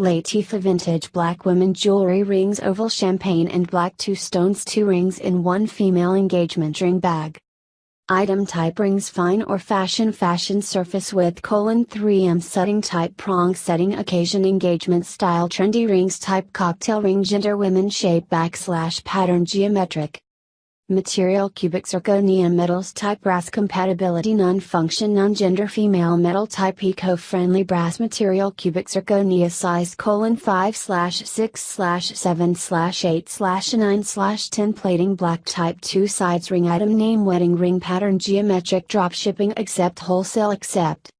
Latifa Vintage Black Women Jewelry Rings Oval Champagne and Black 2 Stones 2 rings in 1 Female Engagement Ring Bag. Item type rings fine or fashion fashion surface with colon 3M setting type prong setting occasion engagement style trendy rings type cocktail ring gender women shape backslash pattern geometric Material cubic zirconia metals type brass compatibility non-function non-gender female metal type eco-friendly brass material cubic zirconia size colon 5 slash 6 slash 7 slash 8 slash 9 slash 10 plating black type 2 sides ring item name wedding ring pattern geometric drop shipping accept wholesale accept